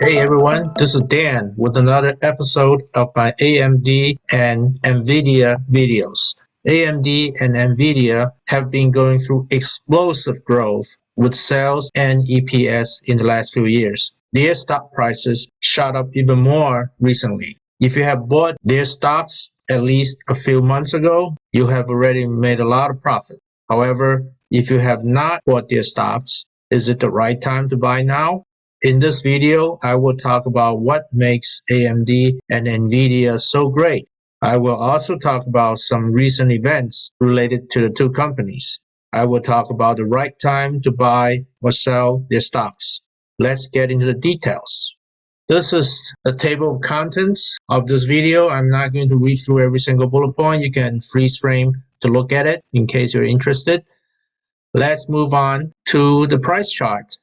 Hey everyone, this is Dan with another episode of my AMD and NVIDIA videos. AMD and NVIDIA have been going through explosive growth with sales and EPS in the last few years. Their stock prices shot up even more recently. If you have bought their stocks at least a few months ago, you have already made a lot of profit. However, if you have not bought their stocks, is it the right time to buy now? In this video, I will talk about what makes AMD and NVIDIA so great. I will also talk about some recent events related to the two companies. I will talk about the right time to buy or sell their stocks. Let's get into the details. This is the table of contents of this video. I'm not going to read through every single bullet point. You can freeze frame to look at it in case you're interested. Let's move on to the price chart.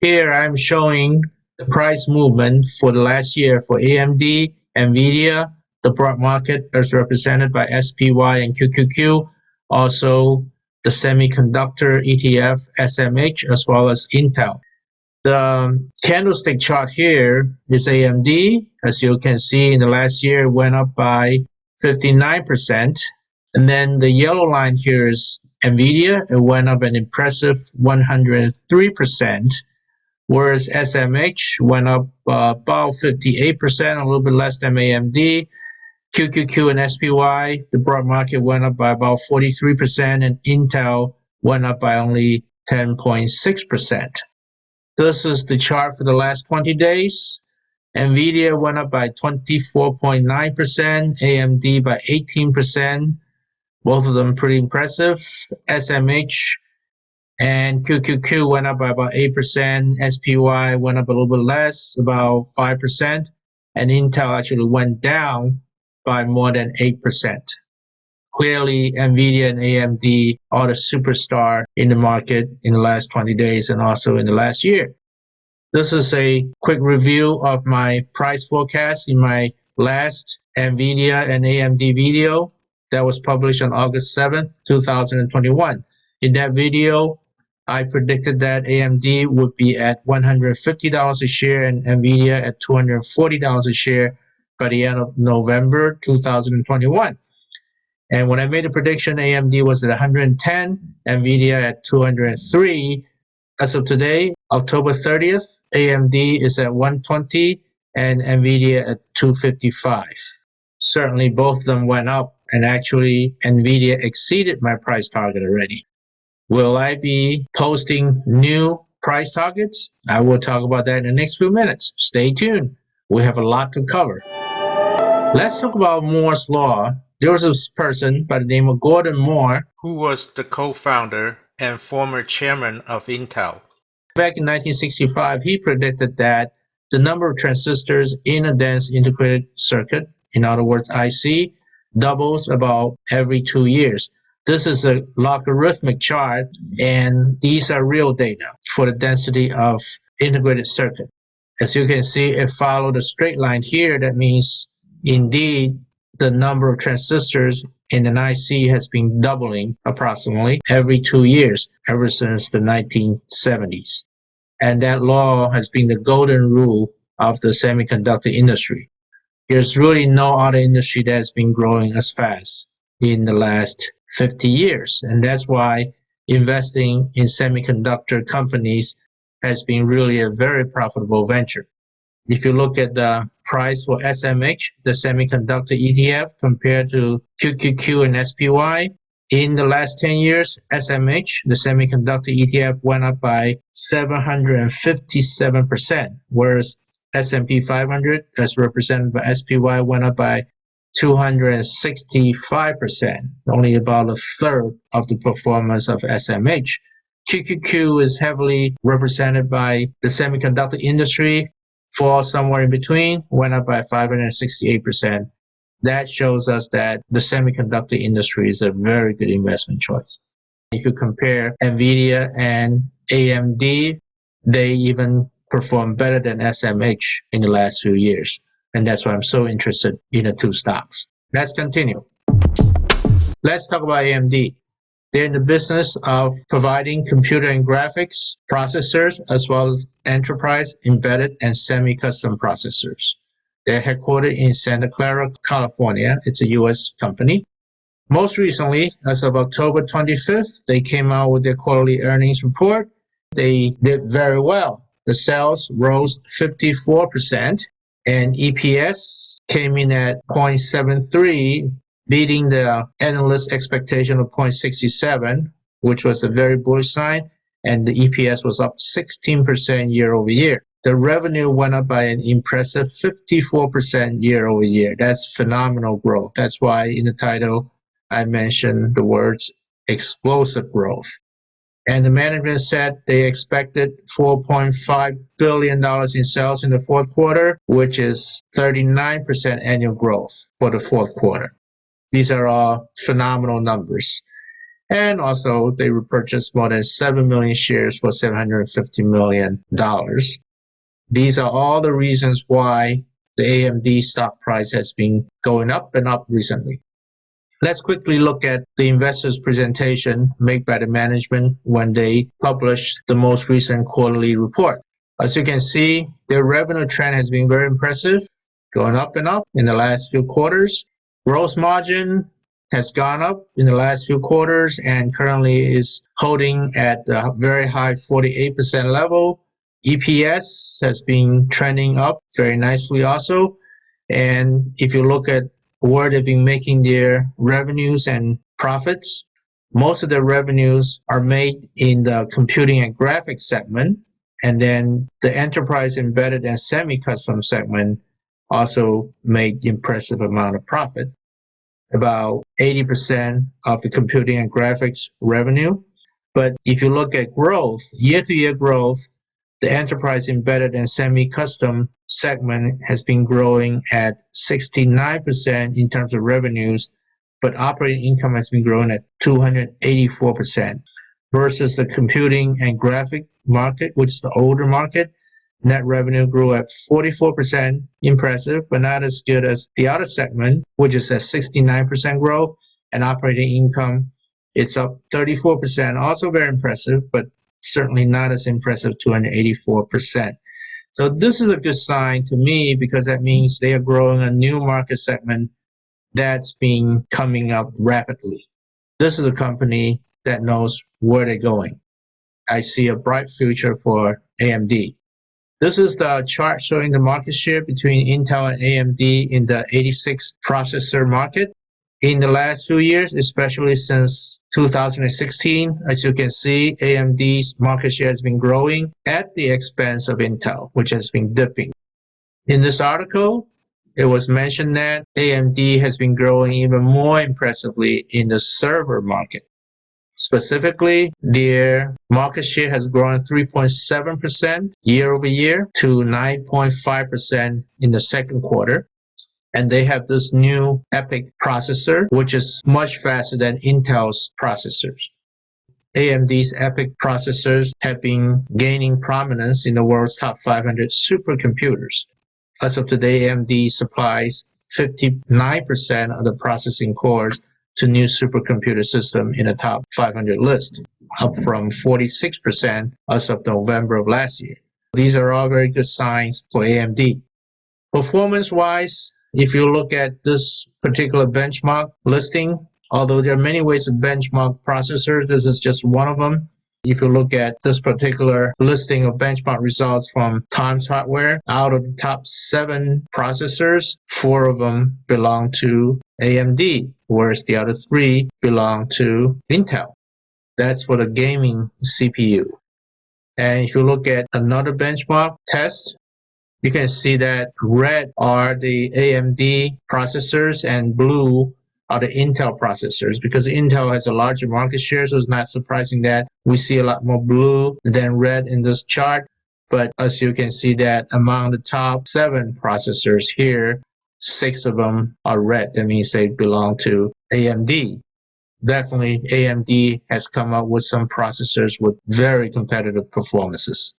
Here I'm showing the price movement for the last year for AMD, NVIDIA, the broad market as represented by SPY and QQQ, also the semiconductor ETF SMH, as well as Intel. The candlestick chart here is AMD. As you can see, in the last year, went up by 59%. And then the yellow line here is NVIDIA. It went up an impressive 103%, whereas SMH went up uh, about 58%, a little bit less than AMD. QQQ and SPY, the broad market went up by about 43%, and Intel went up by only 10.6%. This is the chart for the last 20 days. NVIDIA went up by 24.9%, AMD by 18%, both of them pretty impressive. SMH and QQQ went up by about 8%, SPY went up a little bit less, about 5%, and Intel actually went down by more than 8% clearly NVIDIA and AMD are the superstar in the market in the last 20 days and also in the last year. This is a quick review of my price forecast in my last NVIDIA and AMD video that was published on August 7th, 2021. In that video, I predicted that AMD would be at $150 a share and NVIDIA at $240 a share by the end of November 2021. And when I made a prediction, AMD was at 110, NVIDIA at 203. As of today, October 30th, AMD is at 120 and NVIDIA at 255. Certainly both of them went up and actually NVIDIA exceeded my price target already. Will I be posting new price targets? I will talk about that in the next few minutes. Stay tuned. We have a lot to cover. Let's talk about Moore's Law there was this person by the name of Gordon Moore who was the co-founder and former chairman of Intel. Back in 1965, he predicted that the number of transistors in a dense integrated circuit, in other words IC, doubles about every two years. This is a logarithmic chart, and these are real data for the density of integrated circuit. As you can see, it followed a straight line here. That means, indeed, the number of transistors in an IC has been doubling approximately every two years ever since the 1970s. And that law has been the golden rule of the semiconductor industry. There's really no other industry that has been growing as fast in the last 50 years. And that's why investing in semiconductor companies has been really a very profitable venture. If you look at the price for SMH, the semiconductor ETF, compared to QQQ and SPY, in the last 10 years, SMH, the semiconductor ETF, went up by 757%, whereas S&P 500, as represented by SPY, went up by 265%, only about a third of the performance of SMH. QQQ is heavily represented by the semiconductor industry, fall somewhere in between, went up by 568%. That shows us that the semiconductor industry is a very good investment choice. If you compare NVIDIA and AMD, they even perform better than SMH in the last few years. And that's why I'm so interested in the two stocks. Let's continue. Let's talk about AMD. They're in the business of providing computer and graphics processors as well as enterprise, embedded, and semi-custom processors. They're headquartered in Santa Clara, California. It's a US company. Most recently, as of October 25th, they came out with their quarterly earnings report. They did very well. The sales rose 54% and EPS came in at 0.73 beating the analyst expectation of 0.67, which was a very bullish sign, and the EPS was up 16% year over year. The revenue went up by an impressive 54% year over year. That's phenomenal growth. That's why in the title I mentioned the words explosive growth. And the management said they expected $4.5 billion in sales in the fourth quarter, which is 39% annual growth for the fourth quarter. These are all phenomenal numbers. And also, they repurchased more than 7 million shares for $750 million. These are all the reasons why the AMD stock price has been going up and up recently. Let's quickly look at the investors' presentation made by the management when they published the most recent quarterly report. As you can see, their revenue trend has been very impressive, going up and up in the last few quarters. Gross margin has gone up in the last few quarters and currently is holding at a very high 48% level. EPS has been trending up very nicely also. And if you look at where they've been making their revenues and profits, most of the revenues are made in the computing and graphics segment. And then the enterprise embedded and semi-custom segment also made impressive amount of profit, about 80% of the computing and graphics revenue. But if you look at growth, year-to-year growth, the enterprise embedded and semi-custom segment has been growing at 69% in terms of revenues, but operating income has been growing at 284% versus the computing and graphic market, which is the older market, Net revenue grew at 44%, impressive, but not as good as the other segment, which is at 69% growth, and operating income, it's up 34%, also very impressive, but certainly not as impressive, 284%. So this is a good sign to me because that means they are growing a new market segment that's been coming up rapidly. This is a company that knows where they're going. I see a bright future for AMD. This is the chart showing the market share between Intel and AMD in the 86 processor market. In the last few years, especially since 2016, as you can see, AMD's market share has been growing at the expense of Intel, which has been dipping. In this article, it was mentioned that AMD has been growing even more impressively in the server market. Specifically, their market share has grown 3.7% year over year to 9.5% in the second quarter. And they have this new EPYC processor, which is much faster than Intel's processors. AMD's EPYC processors have been gaining prominence in the world's top 500 supercomputers. As of today, AMD supplies 59% of the processing cores to new supercomputer system in the top 500 list, up from 46% as of November of last year. These are all very good signs for AMD. Performance-wise, if you look at this particular benchmark listing, although there are many ways to benchmark processors, this is just one of them. If you look at this particular listing of benchmark results from Tom's Hardware, out of the top seven processors, four of them belong to AMD, whereas the other three belong to Intel. That's for the gaming CPU. And if you look at another benchmark test, you can see that red are the AMD processors and blue are the Intel processors because Intel has a larger market share, so it's not surprising that we see a lot more blue than red in this chart. But as you can see that among the top seven processors here, six of them are red. That means they belong to AMD. Definitely AMD has come up with some processors with very competitive performances.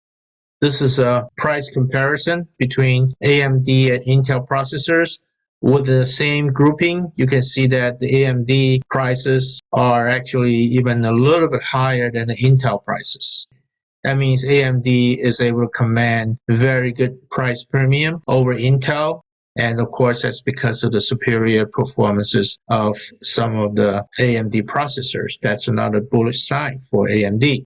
This is a price comparison between AMD and Intel processors With the same grouping, you can see that the AMD prices are actually even a little bit higher than the Intel prices. That means AMD is able to command very good price premium over Intel. And of course, that's because of the superior performances of some of the AMD processors. That's another bullish sign for AMD.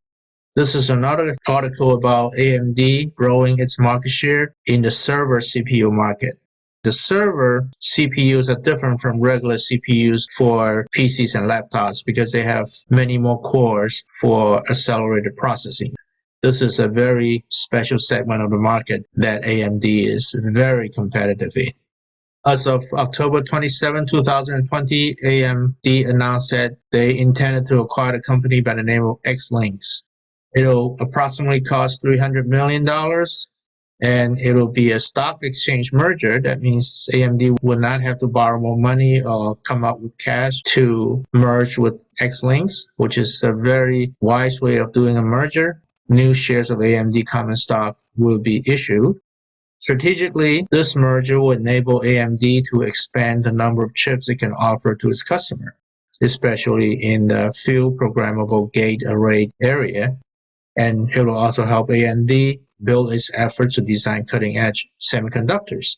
This is another article about AMD growing its market share in the server CPU market. The server CPUs are different from regular CPUs for PCs and laptops because they have many more cores for accelerated processing. This is a very special segment of the market that AMD is very competitive in. As of October 27, 2020, AMD announced that they intended to acquire a company by the name of Xilinx. It'll approximately cost $300 million and it'll be a stock exchange merger. That means AMD will not have to borrow more money or come up with cash to merge with Xilinx, which is a very wise way of doing a merger new shares of AMD common stock will be issued. Strategically, this merger will enable AMD to expand the number of chips it can offer to its customer, especially in the field programmable gate array area. And it will also help AMD build its efforts to design cutting edge semiconductors.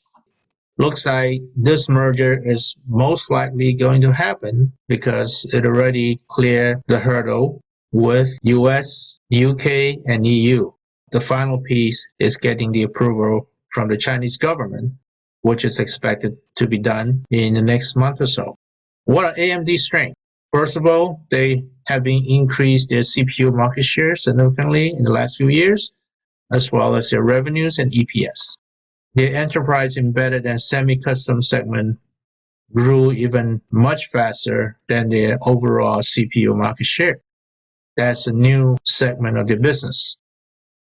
Looks like this merger is most likely going to happen because it already cleared the hurdle with US, UK, and EU. The final piece is getting the approval from the Chinese government, which is expected to be done in the next month or so. What are AMD's strengths? First of all, they have been increased their CPU market share significantly in the last few years, as well as their revenues and EPS. Their enterprise embedded and semi-custom segment grew even much faster than their overall CPU market share. That's a new segment of the business.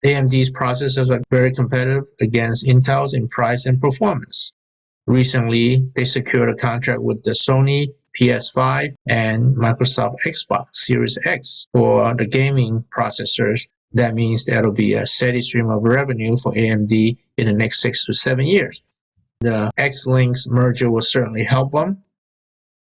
AMD's processors are very competitive against Intel's in price and performance. Recently, they secured a contract with the Sony PS5 and Microsoft Xbox Series X for the gaming processors. That means that'll be a steady stream of revenue for AMD in the next six to seven years. The Xilinx merger will certainly help them.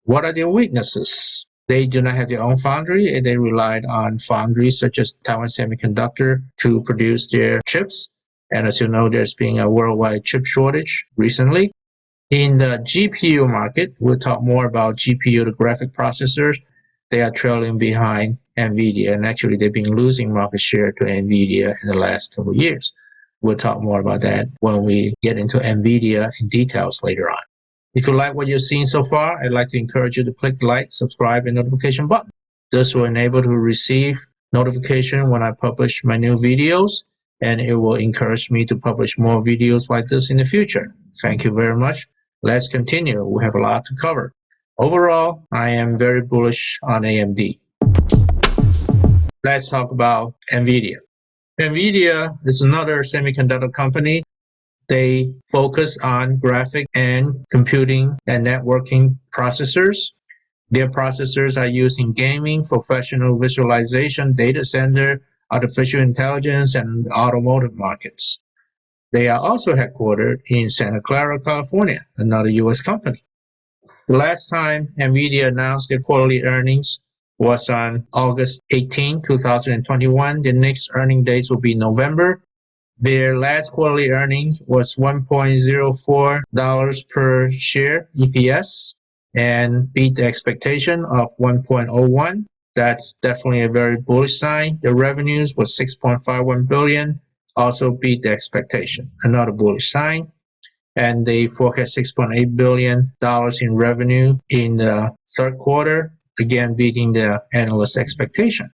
What are their weaknesses? They do not have their own foundry. And they relied on foundries such as Taiwan Semiconductor to produce their chips. And as you know, there's been a worldwide chip shortage recently. In the GPU market, we'll talk more about GPU, the graphic processors. They are trailing behind NVIDIA, and actually they've been losing market share to NVIDIA in the last couple years. We'll talk more about that when we get into NVIDIA in details later on. If you like what you've seen so far, I'd like to encourage you to click the like, subscribe, and notification button. This will enable to receive notification when I publish my new videos, and it will encourage me to publish more videos like this in the future. Thank you very much. Let's continue. We have a lot to cover. Overall, I am very bullish on AMD. Let's talk about NVIDIA. NVIDIA is another semiconductor company they focus on graphic and computing and networking processors. Their processors are used in gaming, professional visualization, data center, artificial intelligence, and automotive markets. They are also headquartered in Santa Clara, California, another U.S. company. The last time NVIDIA announced their quarterly earnings was on August 18, 2021. The next earning dates will be November their last quarterly earnings was $1.04 per share EPS and beat the expectation of 1.01. That's definitely a very bullish sign. The revenues was 6.51 billion, also beat the expectation. Another bullish sign. And they forecast 6.8 billion dollars in revenue in the third quarter, again beating the analyst expectation.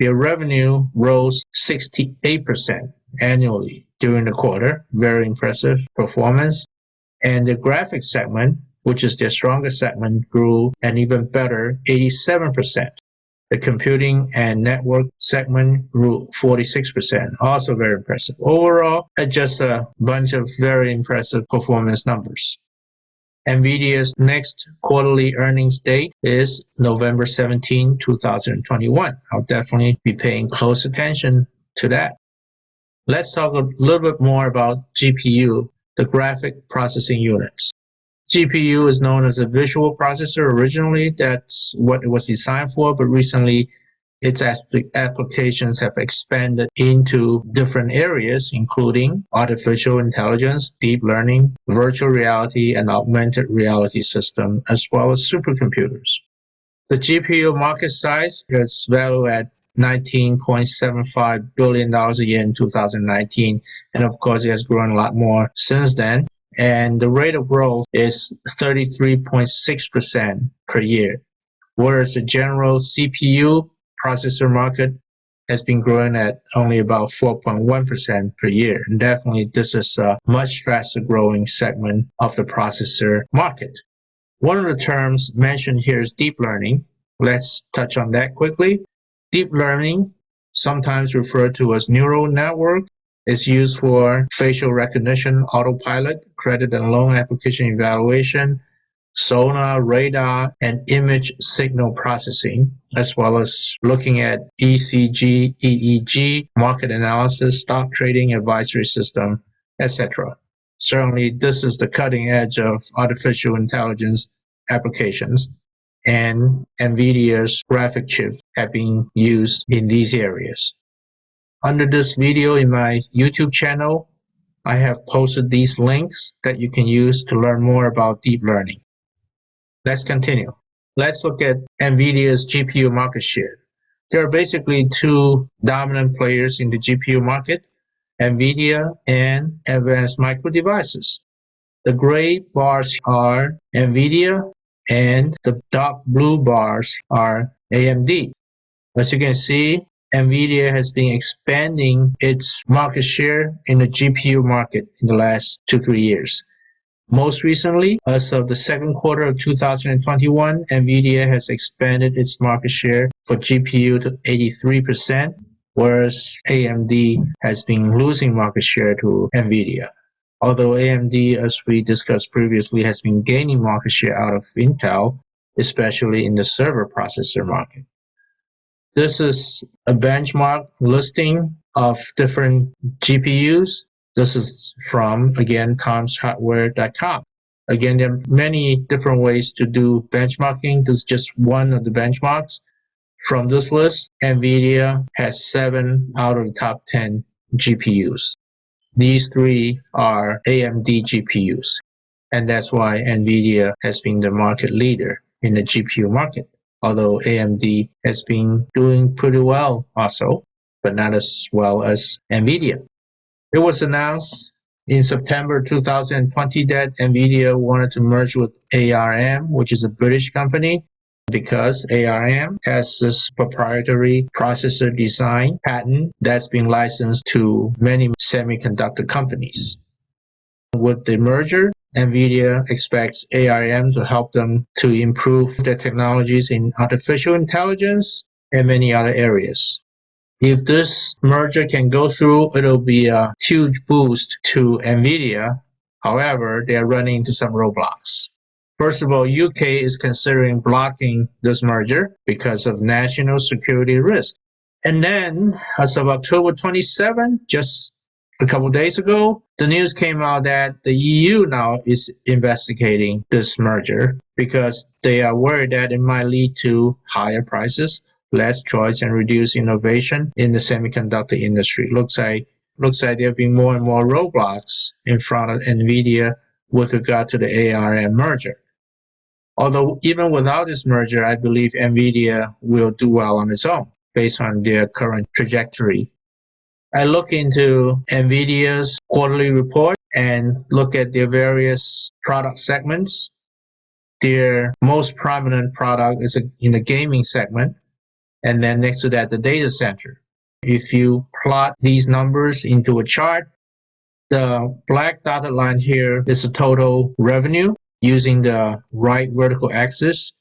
Their revenue rose 68% annually during the quarter. Very impressive performance. And the graphics segment, which is their strongest segment, grew an even better 87%. The computing and network segment grew 46%, also very impressive. Overall, just a bunch of very impressive performance numbers. NVIDIA's next quarterly earnings date is November 17, 2021. I'll definitely be paying close attention to that. Let's talk a little bit more about GPU, the graphic processing units. GPU is known as a visual processor originally. That's what it was designed for, but recently its applications have expanded into different areas, including artificial intelligence, deep learning, virtual reality, and augmented reality system, as well as supercomputers. The GPU market size is valued at $19.75 billion a year in 2019. And of course, it has grown a lot more since then. And the rate of growth is 33.6% per year. Whereas the general CPU processor market has been growing at only about 4.1% per year. And definitely this is a much faster growing segment of the processor market. One of the terms mentioned here is deep learning. Let's touch on that quickly. Deep learning, sometimes referred to as neural network, is used for facial recognition, autopilot, credit and loan application evaluation, sonar, radar, and image signal processing, as well as looking at ECG, EEG, market analysis, stock trading advisory system, etc. Certainly, this is the cutting edge of artificial intelligence applications, and NVIDIA's graphic chips have been used in these areas. Under this video in my YouTube channel, I have posted these links that you can use to learn more about deep learning. Let's continue. Let's look at NVIDIA's GPU market share. There are basically two dominant players in the GPU market, NVIDIA and Advanced Micro Devices. The gray bars are NVIDIA and the dark blue bars are AMD. As you can see, NVIDIA has been expanding its market share in the GPU market in the last two, three years. Most recently, as of the second quarter of 2021, NVIDIA has expanded its market share for GPU to 83%, whereas AMD has been losing market share to NVIDIA. Although AMD, as we discussed previously, has been gaining market share out of Intel, especially in the server processor market. This is a benchmark listing of different GPUs this is from, again, tomshardware.com. Again, there are many different ways to do benchmarking. This is just one of the benchmarks. From this list, NVIDIA has seven out of the top 10 GPUs. These three are AMD GPUs. And that's why NVIDIA has been the market leader in the GPU market. Although AMD has been doing pretty well also, but not as well as NVIDIA. It was announced in September 2020 that NVIDIA wanted to merge with ARM, which is a British company, because ARM has this proprietary processor design patent that's been licensed to many semiconductor companies. With the merger, NVIDIA expects ARM to help them to improve their technologies in artificial intelligence and many other areas. If this merger can go through, it'll be a huge boost to NVIDIA. However, they are running into some roadblocks. First of all, UK is considering blocking this merger because of national security risk. And then, as of October 27, just a couple days ago, the news came out that the EU now is investigating this merger because they are worried that it might lead to higher prices less choice and reduce innovation in the semiconductor industry. Looks like looks like there have been more and more roadblocks in front of NVIDIA with regard to the ARM merger. Although even without this merger, I believe NVIDIA will do well on its own based on their current trajectory. I look into NVIDIA's quarterly report and look at their various product segments. Their most prominent product is in the gaming segment, and then next to that, the data center. If you plot these numbers into a chart, the black dotted line here is the total revenue using the right vertical axis.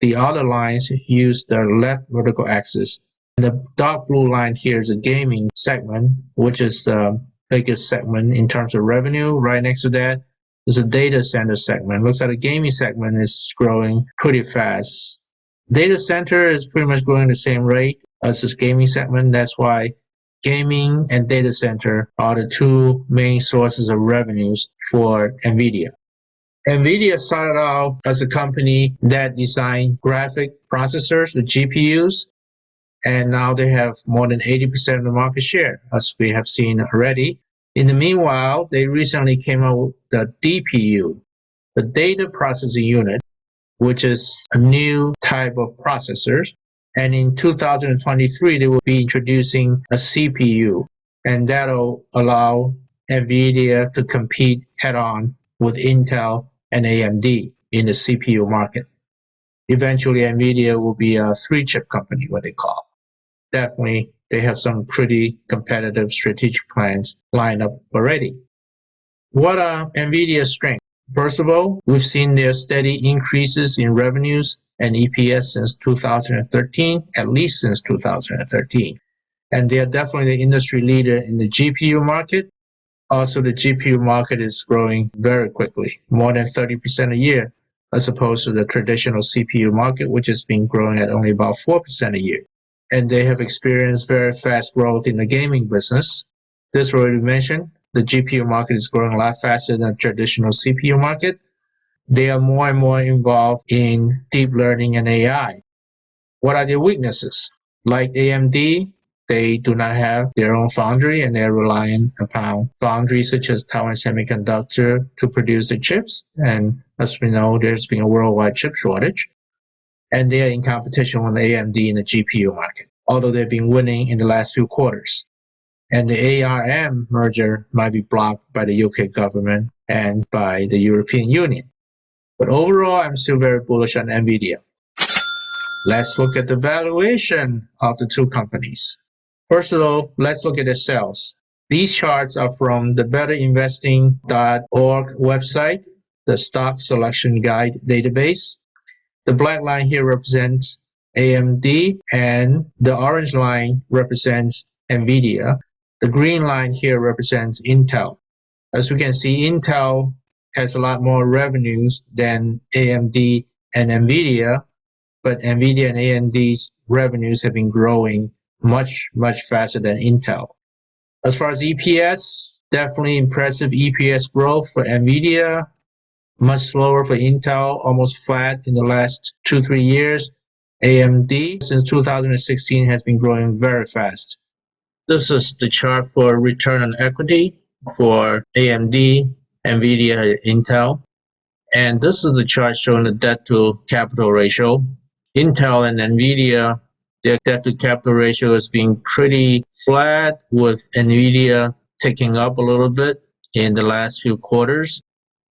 The other lines use the left vertical axis. The dark blue line here is the gaming segment, which is the biggest segment in terms of revenue. Right next to that is a data center segment. Looks like the gaming segment is growing pretty fast. Data center is pretty much growing the same rate as this gaming segment. That's why gaming and data center are the two main sources of revenues for NVIDIA. NVIDIA started out as a company that designed graphic processors, the GPUs, and now they have more than 80% of the market share, as we have seen already. In the meanwhile, they recently came out with the DPU, the data processing unit, which is a new type of processors. And in 2023, they will be introducing a CPU, and that'll allow NVIDIA to compete head on with Intel and AMD in the CPU market. Eventually, NVIDIA will be a three chip company, what they call. Definitely, they have some pretty competitive strategic plans lined up already. What are NVIDIA's strengths? First of all, we've seen their steady increases in revenues and EPS since 2013, at least since 2013. And they are definitely the industry leader in the GPU market. Also, the GPU market is growing very quickly, more than 30% a year, as opposed to the traditional CPU market, which has been growing at only about 4% a year and they have experienced very fast growth in the gaming business. This already mentioned, the GPU market is growing a lot faster than the traditional CPU market. They are more and more involved in deep learning and AI. What are their weaknesses? Like AMD, they do not have their own foundry and they're relying upon foundries such as Taiwan Semiconductor to produce the chips. And as we know, there's been a worldwide chip shortage and they are in competition with AMD in the GPU market, although they've been winning in the last few quarters. And the ARM merger might be blocked by the UK government and by the European Union. But overall, I'm still very bullish on NVIDIA. Let's look at the valuation of the two companies. First of all, let's look at the sales. These charts are from the betterinvesting.org website, the stock selection guide database. The black line here represents AMD and the orange line represents NVIDIA. The green line here represents Intel. As we can see, Intel has a lot more revenues than AMD and NVIDIA, but NVIDIA and AMD's revenues have been growing much, much faster than Intel. As far as EPS, definitely impressive EPS growth for NVIDIA much slower for Intel, almost flat in the last two, three years. AMD since 2016 has been growing very fast. This is the chart for return on equity for AMD, NVIDIA, Intel. And this is the chart showing the debt to capital ratio. Intel and NVIDIA, their debt to capital ratio has been pretty flat with NVIDIA ticking up a little bit in the last few quarters.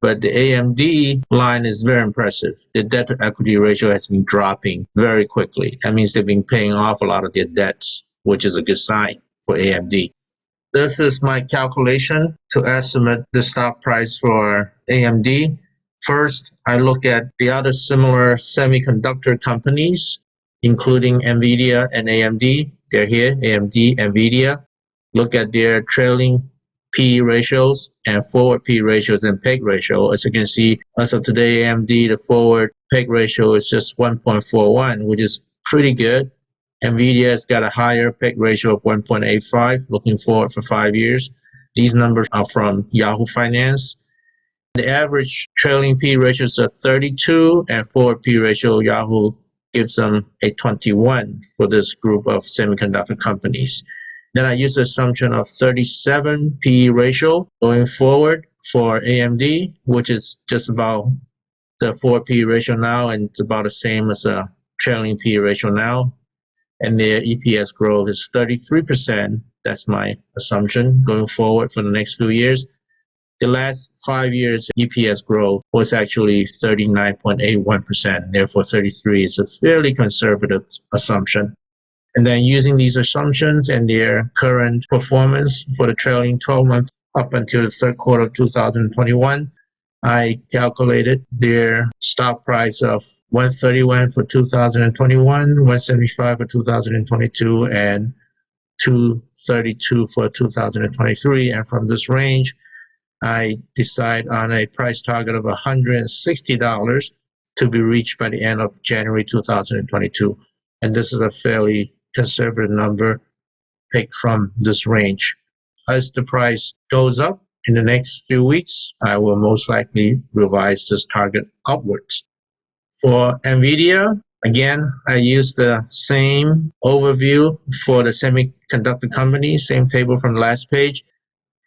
But the AMD line is very impressive. The debt to equity ratio has been dropping very quickly. That means they've been paying off a lot of their debts, which is a good sign for AMD. This is my calculation to estimate the stock price for AMD. First, I look at the other similar semiconductor companies, including NVIDIA and AMD. They're here, AMD, NVIDIA. Look at their trailing P ratios and forward P ratios and PEG ratio. As you can see, as of today, AMD, the forward PEG ratio is just 1.41, which is pretty good. NVIDIA has got a higher PEG ratio of 1.85, looking forward for five years. These numbers are from Yahoo Finance. The average trailing P ratios are 32 and forward P ratio Yahoo gives them a 21 for this group of semiconductor companies. Then I use the assumption of 37 PE ratio going forward for AMD, which is just about the 4 PE ratio now, and it's about the same as a trailing PE ratio now. And their EPS growth is 33%. That's my assumption going forward for the next few years. The last five years EPS growth was actually 39.81%. Therefore, 33 is a fairly conservative assumption. And then using these assumptions and their current performance for the trailing 12 months up until the third quarter of 2021, I calculated their stock price of 131 for 2021, 175 for 2022, and 232 for 2023. And from this range, I decide on a price target of $160 to be reached by the end of January 2022. And this is a fairly conservative number picked from this range. As the price goes up in the next few weeks, I will most likely revise this target upwards. For NVIDIA, again, I use the same overview for the semiconductor company, same table from the last page.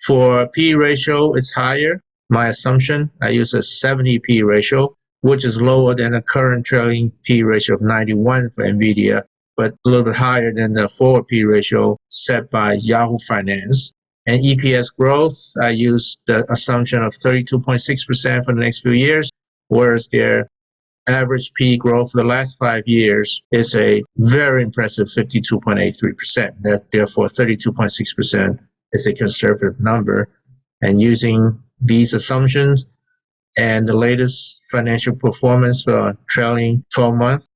For P ratio, it's higher. My assumption, I use a 70 P ratio, which is lower than the current trailing P ratio of 91 for NVIDIA, but a little bit higher than the forward P ratio set by Yahoo Finance. And EPS growth, I use the assumption of 32.6% for the next few years, whereas their average P growth for the last five years is a very impressive 52.83%. That therefore 32.6% is a conservative number. And using these assumptions and the latest financial performance for trailing 12 months,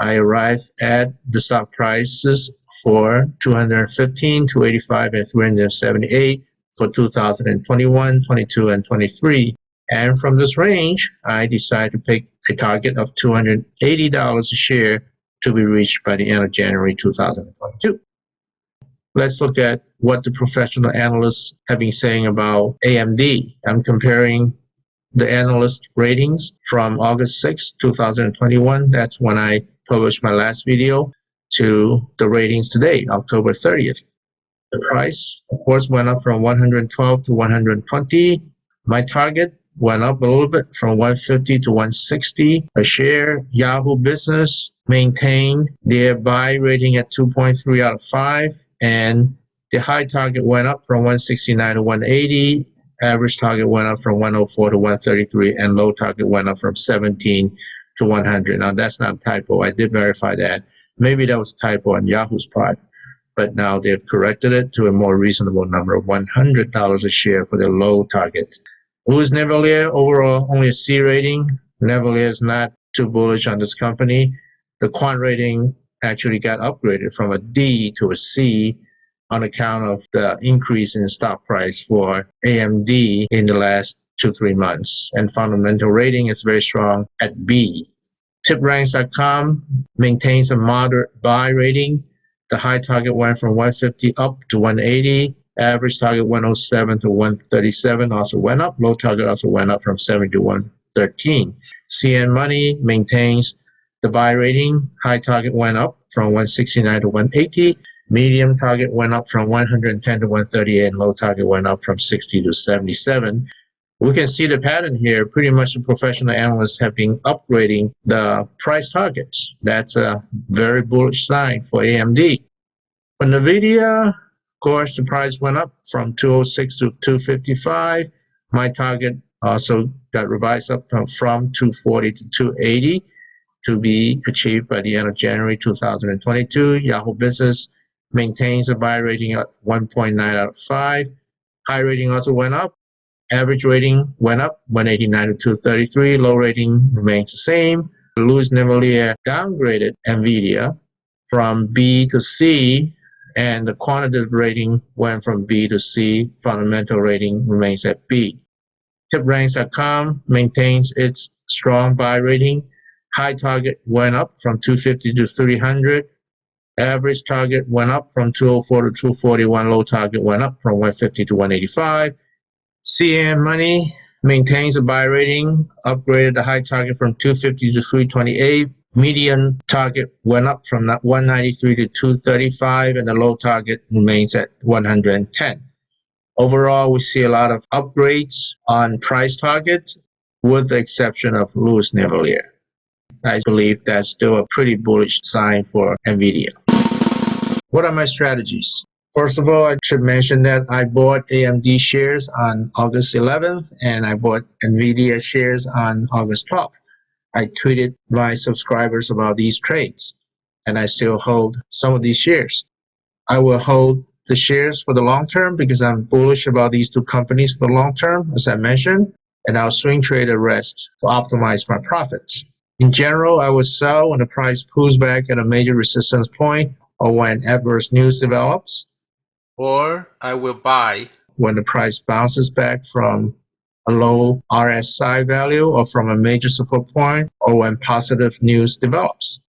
I arrive at the stock prices for 215, 285, and 378 for 2021, 22, and 23. And from this range, I decide to pick a target of $280 a share to be reached by the end of January 2022. Let's look at what the professional analysts have been saying about AMD. I'm comparing the analyst ratings from August 6, 2021. That's when I published my last video to the ratings today, October 30th. The price, of course, went up from 112 to 120. My target went up a little bit from 150 to 160 a share. Yahoo Business maintained their buy rating at 2.3 out of 5, and the high target went up from 169 to 180. Average target went up from 104 to 133, and low target went up from 17 to 100. Now, that's not a typo. I did verify that. Maybe that was a typo on Yahoo's part, but now they've corrected it to a more reasonable number of $100 a share for the low target. Louis Navellier, overall only a C rating. Navellier is not too bullish on this company. The quant rating actually got upgraded from a D to a C on account of the increase in stock price for AMD in the last two, three months. And fundamental rating is very strong at B. TipRanks.com maintains a moderate buy rating. The high target went from 150 up to 180. Average target 107 to 137 also went up. Low target also went up from 70 to 113. CNN Money maintains the buy rating. High target went up from 169 to 180. Medium target went up from 110 to 138 and low target went up from 60 to 77. We can see the pattern here. Pretty much the professional analysts have been upgrading the price targets. That's a very bullish sign for AMD. For NVIDIA, of course, the price went up from 206 to 255. My target also got revised up from 240 to 280 to be achieved by the end of January 2022. Yahoo Business maintains a buy rating at 1.9 out of 5. High rating also went up. Average rating went up 189 to 233. Low rating remains the same. Louis Navellier downgraded NVIDIA from B to C and the quantitative rating went from B to C. Fundamental rating remains at B. TipRanks.com maintains its strong buy rating. High target went up from 250 to 300. Average target went up from 204 to 241. Low target went up from 150 to 185. CNN Money maintains a buy rating, upgraded the high target from 250 to 328 median target went up from 193 to 235 and the low target remains at 110. Overall, we see a lot of upgrades on price targets with the exception of Louis Navellier. I believe that's still a pretty bullish sign for NVIDIA. What are my strategies? First of all, I should mention that I bought AMD shares on August 11th and I bought NVIDIA shares on August 12th. I tweeted my subscribers about these trades, and I still hold some of these shares. I will hold the shares for the long term because I'm bullish about these two companies for the long term, as I mentioned, and I'll swing trade the rest to optimize my profits. In general, I will sell when the price pulls back at a major resistance point or when adverse news develops, or I will buy when the price bounces back from a low RSI value or from a major support point or when positive news develops.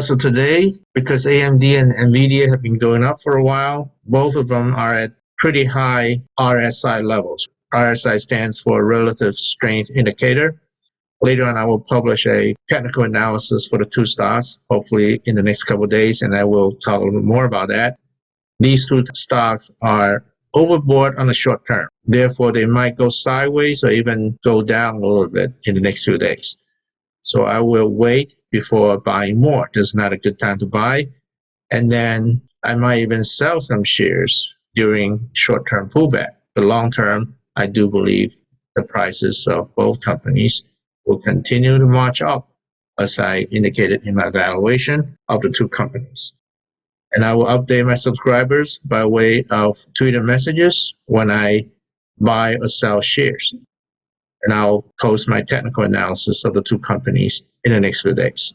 So today, because AMD and NVIDIA have been going up for a while, both of them are at pretty high RSI levels. RSI stands for Relative Strength Indicator. Later on, I will publish a technical analysis for the two stocks, hopefully in the next couple days, and I will talk a little bit more about that. These two stocks are overbought on the short term. Therefore, they might go sideways or even go down a little bit in the next few days. So I will wait before buying more. This is not a good time to buy. And then I might even sell some shares during short-term pullback. But long-term, I do believe the prices of both companies will continue to march up as I indicated in my valuation of the two companies. And I will update my subscribers by way of Twitter messages when I buy or sell shares. And I'll post my technical analysis of the two companies in the next few days.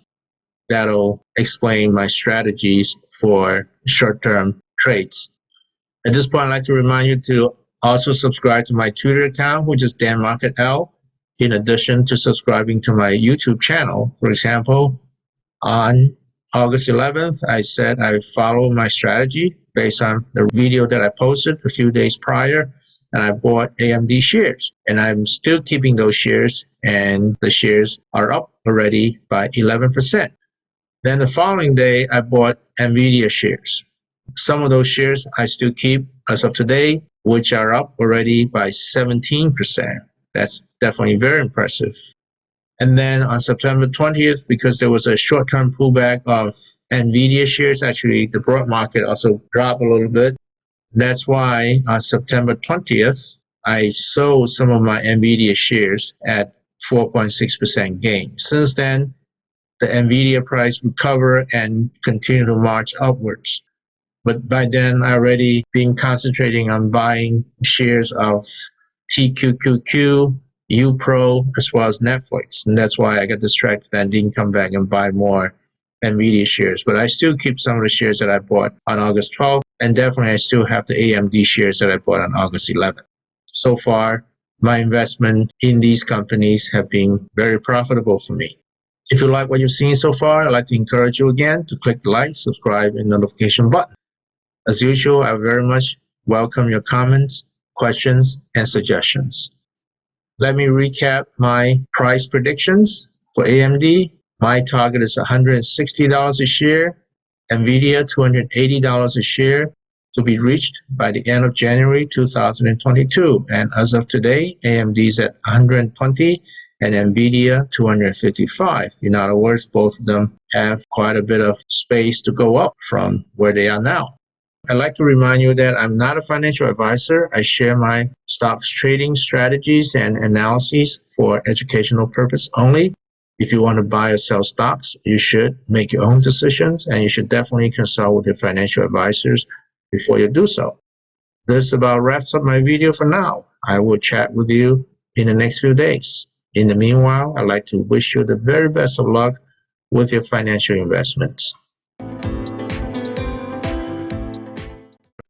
That'll explain my strategies for short-term trades. At this point, I'd like to remind you to also subscribe to my Twitter account, which is Dan Market L in addition to subscribing to my YouTube channel. For example, on August 11th, I said I follow my strategy based on the video that I posted a few days prior, and I bought AMD shares. And I'm still keeping those shares, and the shares are up already by 11%. Then the following day, I bought NVIDIA shares. Some of those shares I still keep as of today, which are up already by 17%. That's definitely very impressive. And then on September 20th, because there was a short-term pullback of NVIDIA shares, actually the broad market also dropped a little bit. That's why on September 20th, I sold some of my NVIDIA shares at 4.6% gain. Since then, the NVIDIA price recovered and continued to march upwards. But by then, I already been concentrating on buying shares of TQQQ, UPRO, as well as Netflix. And that's why I got distracted and didn't come back and buy more NVIDIA shares. But I still keep some of the shares that I bought on August 12th. And definitely, I still have the AMD shares that I bought on August 11th. So far, my investment in these companies have been very profitable for me. If you like what you've seen so far, I'd like to encourage you again to click the like, subscribe, and notification button. As usual, I very much welcome your comments, questions, and suggestions. Let me recap my price predictions for AMD. My target is $160 a share, NVIDIA $280 a share to be reached by the end of January 2022. And as of today, AMD is at 120 and NVIDIA 255. In other words, both of them have quite a bit of space to go up from where they are now. I'd like to remind you that I'm not a financial advisor. I share my stocks trading strategies and analyses for educational purpose only. If you want to buy or sell stocks, you should make your own decisions and you should definitely consult with your financial advisors before you do so. This about wraps up my video for now. I will chat with you in the next few days. In the meanwhile, I'd like to wish you the very best of luck with your financial investments.